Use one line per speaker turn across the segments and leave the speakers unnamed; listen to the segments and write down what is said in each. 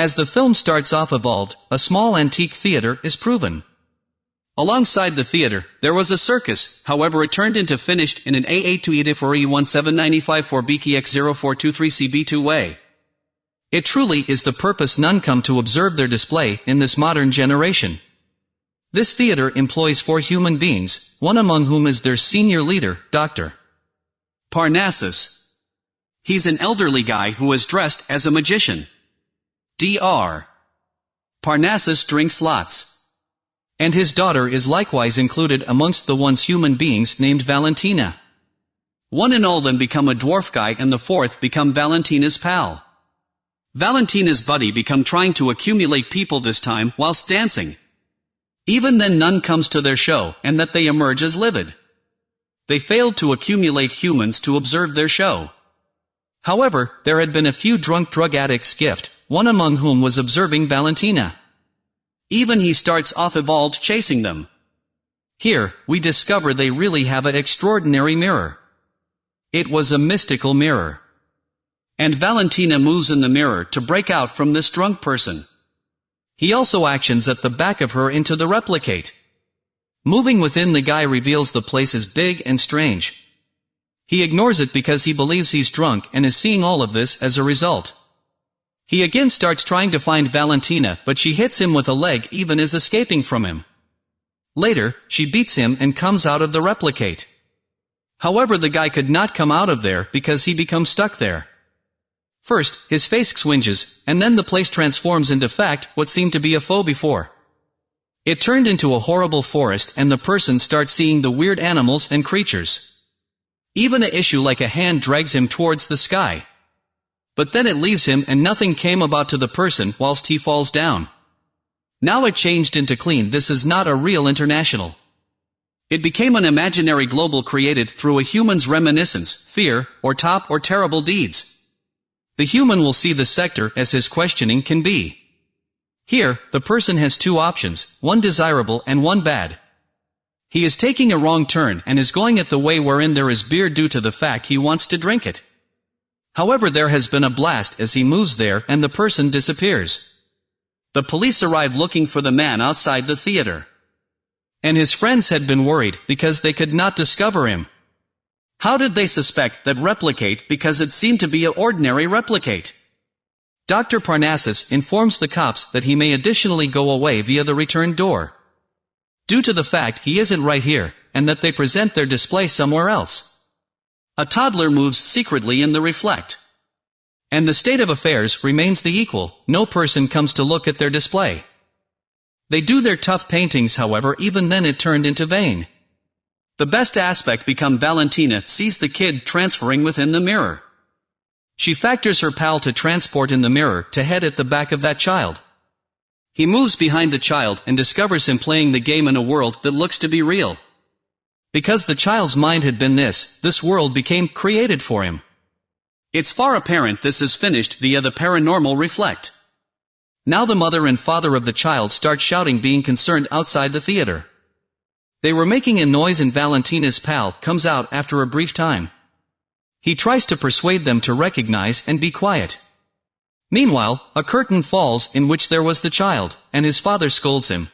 As the film starts off evolved, a small antique theater is proven. Alongside the theater, there was a circus, however it turned into finished in an A8 to EDIF or E1795 for BKX0423CB2 way. It truly is the purpose none come to observe their display in this modern generation. This theater employs four human beings, one among whom is their senior leader, Dr. Parnassus. He's an elderly guy who is dressed as a magician. Dr. Parnassus drinks lots. And his daughter is likewise included amongst the once human beings named Valentina. One and all then become a dwarf guy and the fourth become Valentina's pal. Valentina's buddy become trying to accumulate people this time whilst dancing. Even then none comes to their show, and that they emerge as livid. They failed to accumulate humans to observe their show. However, there had been a few drunk drug addicts gift, one among whom was observing Valentina. Even he starts off evolved chasing them. Here, we discover they really have an extraordinary mirror. It was a mystical mirror. And Valentina moves in the mirror to break out from this drunk person. He also actions at the back of her into the replicate. Moving within the guy reveals the place is big and strange. He ignores it because he believes he's drunk and is seeing all of this as a result. He again starts trying to find Valentina but she hits him with a leg even as escaping from him. Later, she beats him and comes out of the replicate. However the guy could not come out of there because he becomes stuck there. First, his face swinges, and then the place transforms into fact what seemed to be a foe before. It turned into a horrible forest and the person starts seeing the weird animals and creatures. Even a issue like a hand drags him towards the sky. But then it leaves him and nothing came about to the person whilst he falls down. Now it changed into clean this is not a real international. It became an imaginary global created through a human's reminiscence, fear, or top or terrible deeds. The human will see the sector as his questioning can be. Here, the person has two options, one desirable and one bad. He is taking a wrong turn and is going at the way wherein there is beer due to the fact he wants to drink it. However there has been a blast as he moves there and the person disappears. The police arrive looking for the man outside the theater. And his friends had been worried because they could not discover him. How did they suspect that replicate because it seemed to be an ordinary replicate? Dr. Parnassus informs the cops that he may additionally go away via the return door. Due to the fact he isn't right here, and that they present their display somewhere else. A toddler moves secretly in the reflect. And the state of affairs remains the equal, no person comes to look at their display. They do their tough paintings however even then it turned into vain. The best aspect become Valentina sees the kid transferring within the mirror. She factors her pal to transport in the mirror to head at the back of that child. He moves behind the child and discovers him playing the game in a world that looks to be real. Because the child's mind had been this, this world became created for him. It's far apparent this is finished via the paranormal reflect. Now the mother and father of the child start shouting being concerned outside the theater. They were making a noise and Valentina's pal comes out after a brief time. He tries to persuade them to recognize and be quiet. Meanwhile, a curtain falls in which there was the child, and his father scolds him.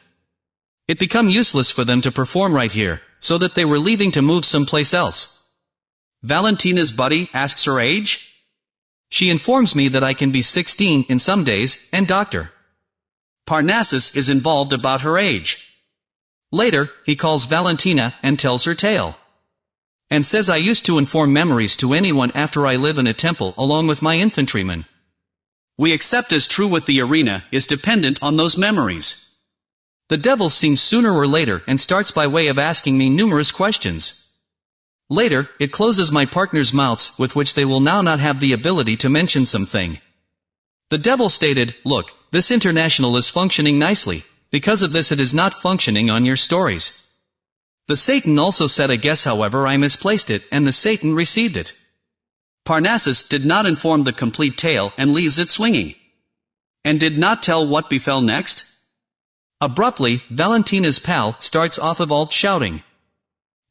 It become useless for them to perform right here, so that they were leaving to move someplace else. Valentina's buddy asks her age? She informs me that I can be 16 in some days, and doctor. Parnassus is involved about her age. Later, he calls Valentina and tells her tale. And says I used to inform memories to anyone after I live in a temple along with my infantrymen. We accept as true with the arena is dependent on those memories. The devil seems sooner or later and starts by way of asking me numerous questions. Later, it closes my partner's mouths with which they will now not have the ability to mention something. The devil stated, look, this international is functioning nicely, because of this it is not functioning on your stories. The Satan also said a guess however I misplaced it, and the Satan received it. Parnassus did not inform the complete tale and leaves it swinging. And did not tell what befell next? Abruptly, Valentina's pal starts off of alt shouting.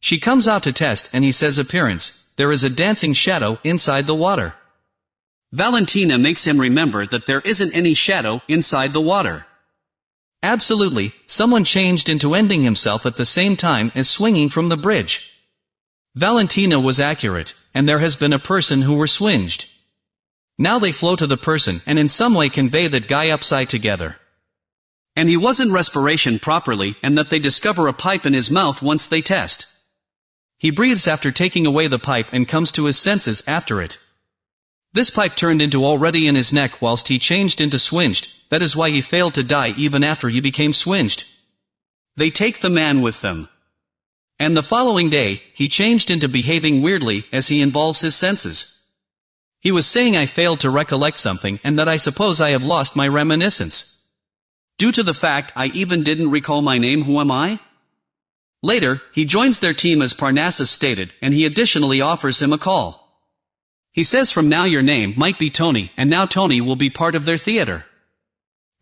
She comes out to test and he says appearance, there is a dancing shadow inside the water. Valentina makes him remember that there isn't any shadow inside the water. Absolutely, someone changed into ending himself at the same time as swinging from the bridge. Valentina was accurate, and there has been a person who were swinged. Now they flow to the person and in some way convey that guy upside together. And he wasn't respiration properly and that they discover a pipe in his mouth once they test. He breathes after taking away the pipe and comes to his senses after it. This pipe turned into already in his neck whilst he changed into swinged, that is why he failed to die even after he became swinged. They take the man with them. And the following day, he changed into behaving weirdly as he involves his senses. He was saying I failed to recollect something and that I suppose I have lost my reminiscence. Due to the fact I even didn't recall my name who am I? Later, he joins their team as Parnassus stated, and he additionally offers him a call. He says from now your name might be Tony, and now Tony will be part of their theater.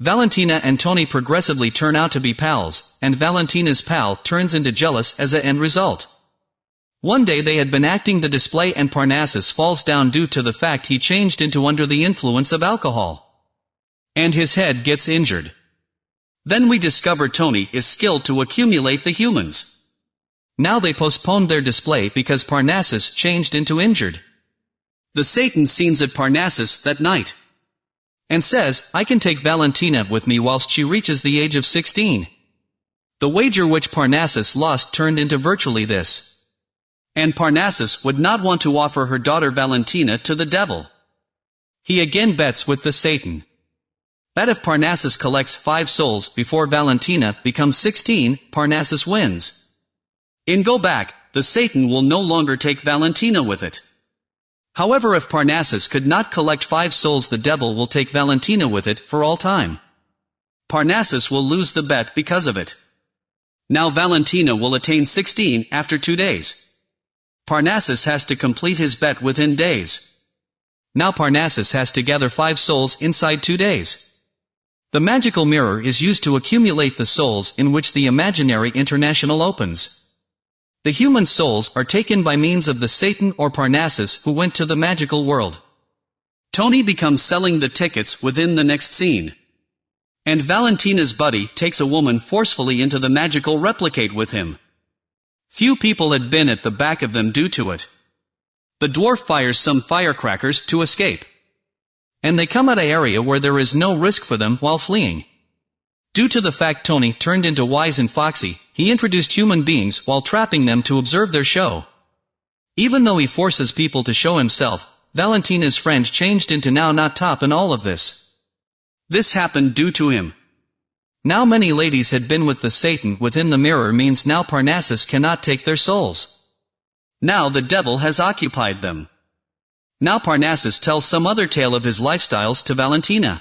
Valentina and Tony progressively turn out to be pals, and Valentina's pal turns into jealous as a end result. One day they had been acting the display and Parnassus falls down due to the fact he changed into under the influence of alcohol. And his head gets injured. Then we discover Tony is skilled to accumulate the humans. Now they postponed their display because Parnassus changed into injured. The Satan scenes at Parnassus that night. And says, I can take Valentina with me whilst she reaches the age of 16. The wager which Parnassus lost turned into virtually this. And Parnassus would not want to offer her daughter Valentina to the devil. He again bets with the Satan. That if Parnassus collects five souls before Valentina becomes 16, Parnassus wins. In Go Back, the Satan will no longer take Valentina with it. However if Parnassus could not collect five souls the devil will take Valentina with it for all time. Parnassus will lose the bet because of it. Now Valentina will attain 16 after two days. Parnassus has to complete his bet within days. Now Parnassus has to gather five souls inside two days. The magical mirror is used to accumulate the souls in which the imaginary international opens. The human souls are taken by means of the Satan or Parnassus who went to the magical world. Tony becomes selling the tickets within the next scene. And Valentina's buddy takes a woman forcefully into the magical replicate with him. Few people had been at the back of them due to it. The dwarf fires some firecrackers to escape. And they come at an area where there is no risk for them while fleeing. Due to the fact Tony turned into Wise and Foxy, he introduced human beings while trapping them to observe their show. Even though he forces people to show himself, Valentina's friend changed into now not top in all of this. This happened due to him. Now many ladies had been with the Satan within the mirror means now Parnassus cannot take their souls. Now the devil has occupied them. Now Parnassus tells some other tale of his lifestyles to Valentina.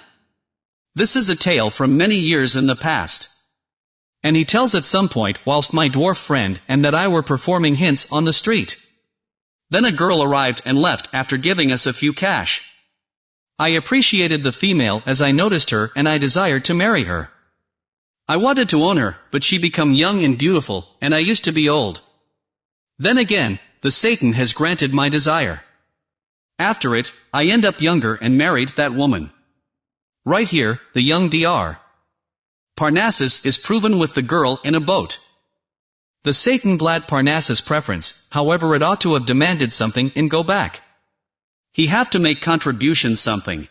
This is a tale from many years in the past. And he tells at some point whilst my dwarf friend and that I were performing hints on the street. Then a girl arrived and left after giving us a few cash. I appreciated the female as I noticed her and I desired to marry her. I wanted to own her, but she become young and beautiful, and I used to be old. Then again, the Satan has granted my desire. After it, I end up younger and married that woman. Right here, the young Dr. Parnassus is proven with the girl in a boat. The Satan glad Parnassus preference, however it ought to have demanded something and go back. He have to make contribution something.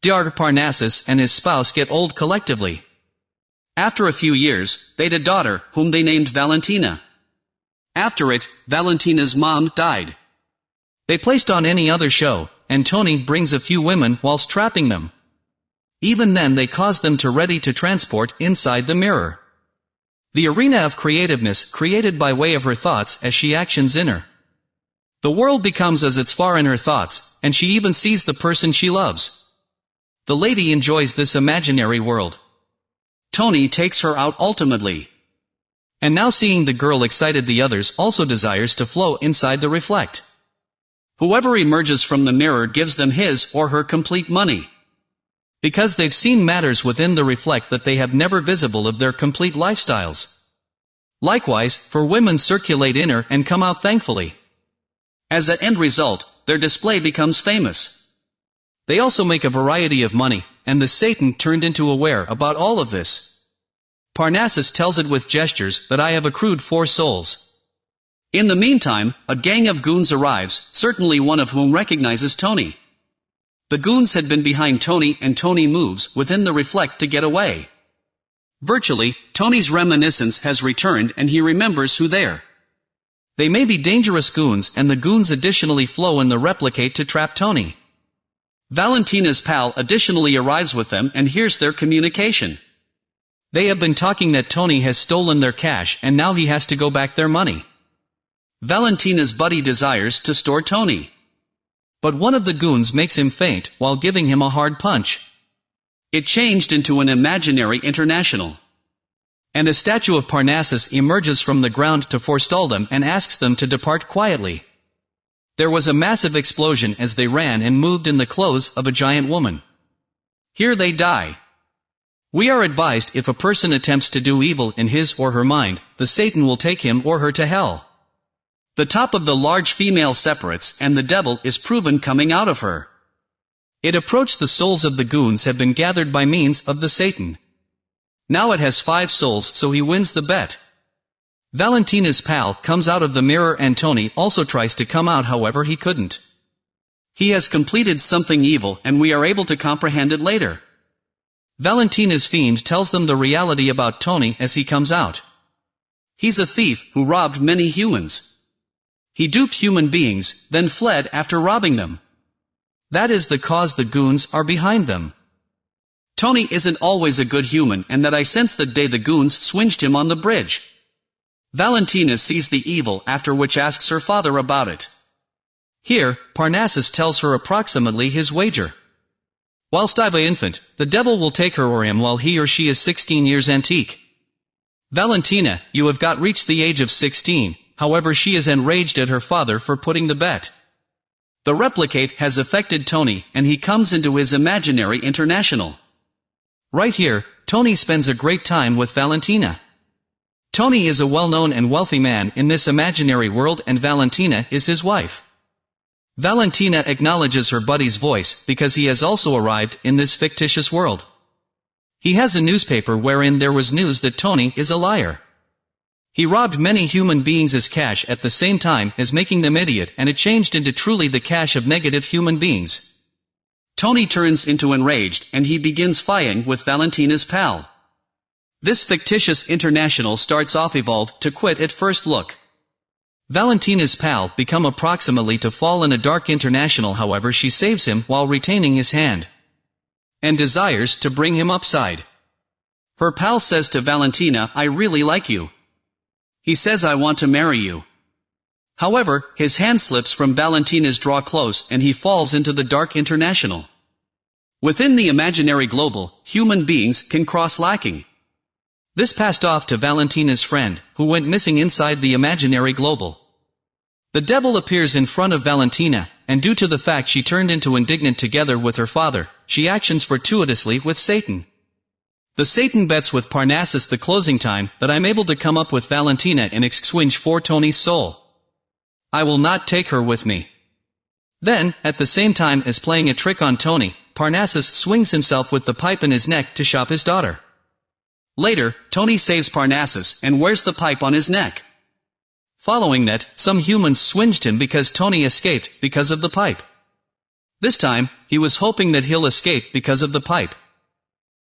Dr. Parnassus and his spouse get old collectively. After a few years, they had a daughter, whom they named Valentina. After it, Valentina's mom died. They placed on any other show, and Tony brings a few women whilst trapping them. Even then they cause them to ready to transport inside the mirror. The arena of creativeness created by way of her thoughts as she actions in her. The world becomes as its far in her thoughts, and she even sees the person she loves. The lady enjoys this imaginary world. Tony takes her out ultimately. And now seeing the girl excited the others also desires to flow inside the reflect. Whoever emerges from the mirror gives them his or her complete money. Because they've seen matters within the reflect that they have never visible of their complete lifestyles. Likewise, for women circulate inner and come out thankfully. As an end result, their display becomes famous. They also make a variety of money, and the Satan turned into aware about all of this. Parnassus tells it with gestures that I have accrued four souls. In the meantime, a gang of goons arrives, certainly one of whom recognizes Tony. The goons had been behind Tony and Tony moves within the reflect to get away. Virtually, Tony's reminiscence has returned and he remembers who they're. They may be dangerous goons and the goons additionally flow in the replicate to trap Tony. Valentina's pal additionally arrives with them and hears their communication. They have been talking that Tony has stolen their cash and now he has to go back their money. Valentina's buddy desires to store Tony. But one of the goons makes him faint while giving him a hard punch. It changed into an imaginary international. And a statue of Parnassus emerges from the ground to forestall them and asks them to depart quietly. There was a massive explosion as they ran and moved in the clothes of a giant woman. Here they die. We are advised if a person attempts to do evil in his or her mind, the Satan will take him or her to hell. The top of the large female separates and the devil is proven coming out of her. It approached the souls of the goons have been gathered by means of the Satan. Now it has five souls so he wins the bet. Valentina's pal comes out of the mirror and Tony also tries to come out however he couldn't. He has completed something evil and we are able to comprehend it later. Valentina's fiend tells them the reality about Tony as he comes out. He's a thief who robbed many humans. He duped human beings, then fled after robbing them. That is the cause the goons are behind them. Tony isn't always a good human and that I sense the day the goons swinged him on the bridge. Valentina sees the evil after which asks her father about it. Here, Parnassus tells her approximately his wager. Whilst I've a infant, the devil will take her or him while he or she is 16 years antique. Valentina, you have got reached the age of 16, however she is enraged at her father for putting the bet. The replicate has affected Tony, and he comes into his imaginary international. Right here, Tony spends a great time with Valentina. Tony is a well-known and wealthy man in this imaginary world and Valentina is his wife. Valentina acknowledges her buddy's voice because he has also arrived in this fictitious world. He has a newspaper wherein there was news that Tony is a liar. He robbed many human beings as cash at the same time as making them idiot and it changed into truly the cash of negative human beings. Tony turns into enraged and he begins fighting with Valentina's pal. This fictitious international starts off evolved to quit at first look. Valentina's pal become approximately to fall in a dark international however she saves him while retaining his hand. And desires to bring him upside. Her pal says to Valentina, I really like you. He says I want to marry you. However, his hand slips from Valentina's draw close and he falls into the dark international. Within the imaginary global, human beings can cross lacking. This passed off to Valentina's friend, who went missing inside the imaginary global. The devil appears in front of Valentina, and due to the fact she turned into indignant together with her father, she actions fortuitously with Satan. The Satan bets with Parnassus the closing time that I'm able to come up with Valentina and exchange for Tony's soul. I will not take her with me. Then, at the same time as playing a trick on Tony, Parnassus swings himself with the pipe in his neck to shop his daughter. Later, Tony saves Parnassus and wears the pipe on his neck. Following that, some humans swinged him because Tony escaped because of the pipe. This time, he was hoping that he'll escape because of the pipe.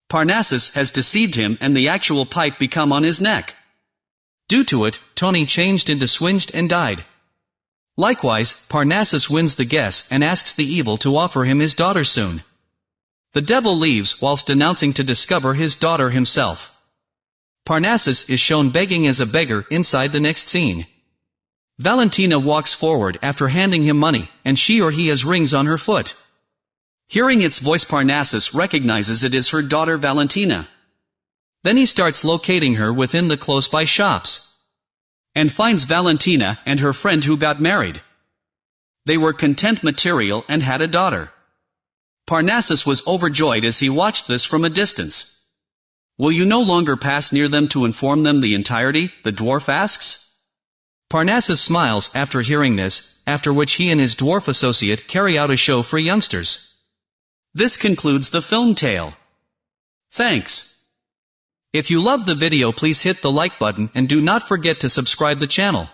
Parnassus has deceived him and the actual pipe become on his neck. Due to it, Tony changed into swinged and died. Likewise, Parnassus wins the guess and asks the evil to offer him his daughter soon. The devil leaves whilst denouncing to discover his daughter himself. Parnassus is shown begging as a beggar inside the next scene. Valentina walks forward after handing him money, and she or he has rings on her foot. Hearing its voice Parnassus recognizes it is her daughter Valentina. Then he starts locating her within the close-by shops. And finds Valentina and her friend who got married. They were content material and had a daughter. Parnassus was overjoyed as he watched this from a distance. Will you no longer pass near them to inform them the entirety? the dwarf asks. Parnassus smiles after hearing this, after which he and his dwarf associate carry out a show for youngsters. This concludes the film tale. Thanks. If you love the video please hit the like button and do not forget to subscribe the channel.